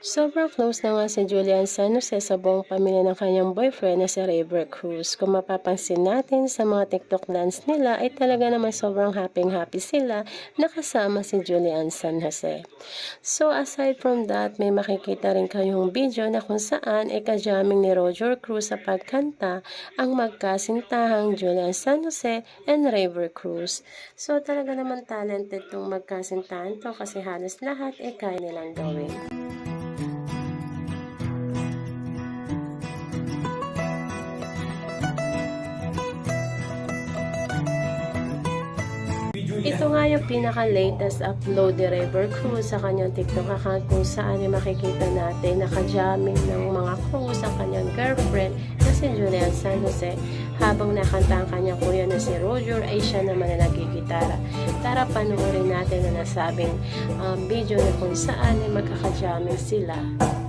Sobrang close na nga si Julian San Jose sa buong pamilya ng kanyang boyfriend na si River Cruz. Kung mapapansin natin sa mga TikTok dance nila ay talaga naman sobrang happy-happy sila nakasama si Julian San Jose. So aside from that, may makikita rin kayong video na kung saan ay kajaming ni Roger Cruz sa pagkanta ang magkasintahang Julian San Jose and River Cruz. So talaga naman talented tong magkasintahan to kasi halos lahat ay kaya nilang gawin. Ito nga yung pinaka-latest upload ni River Cruz sa kanyang TikTok account kung saan ay makikita natin nakajamming ng mga Cruz ang kanyang girlfriend na si Julian San Jose habang nakanta ang kanyang kuya na si Roger ay siya naman na nagigitara. Tara panoorin natin na nasabing um, video na kung saan ay magkakajamming sila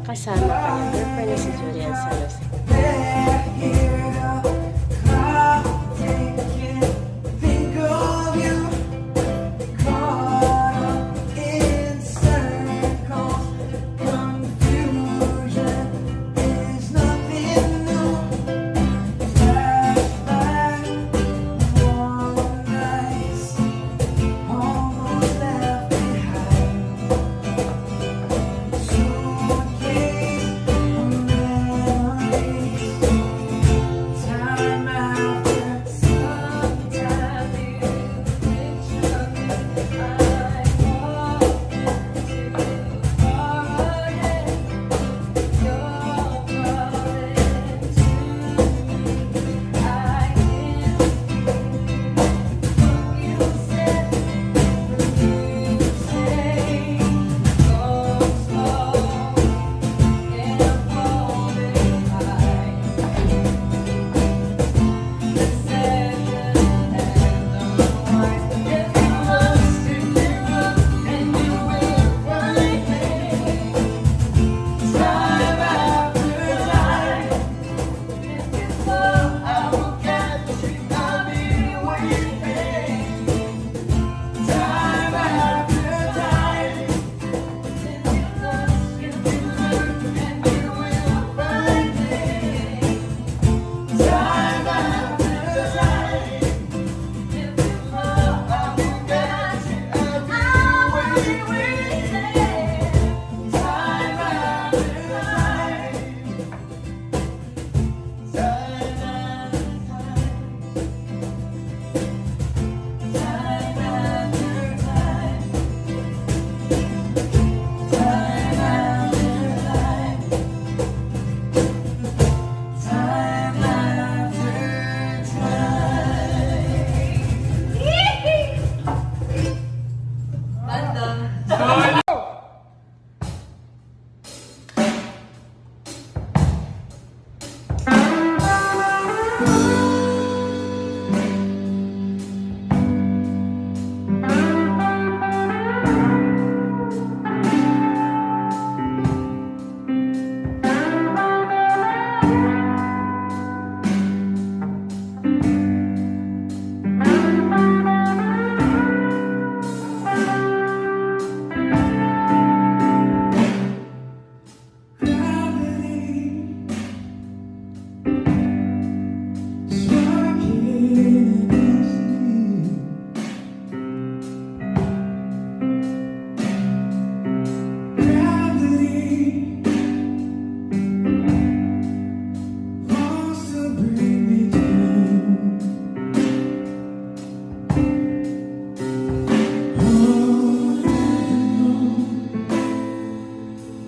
kasama kanyang girlfriend na si Julian San Jose.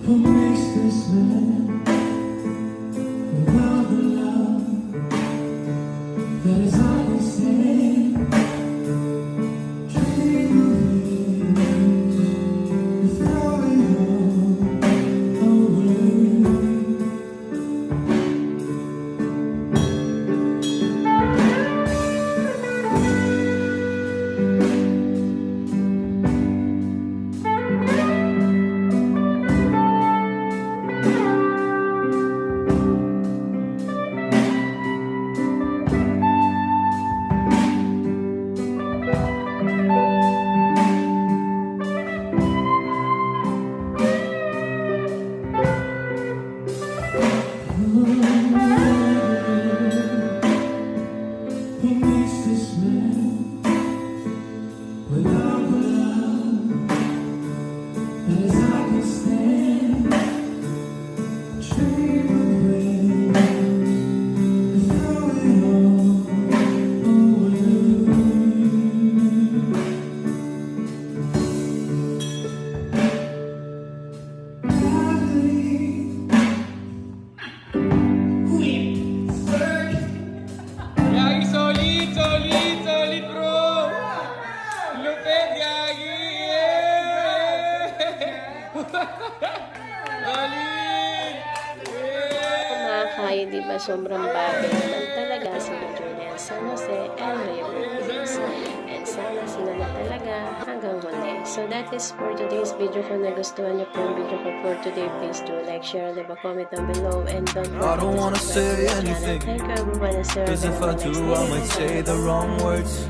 What makes this man Mm-hmm. Galing! Mga kayo, di ba sobrang bagay naman talaga sila Julian San Jose and Leo Rodriguez. And sana sila na talaga hanggang muli. So that is for today's video. Kung nagustuhan niyo po yung video ko for today, please do like, share, leave a comment down below. And don't forget to subscribe to my channel. Thank you everyone. Cause if I do, I might say the wrong words.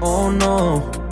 Oh no.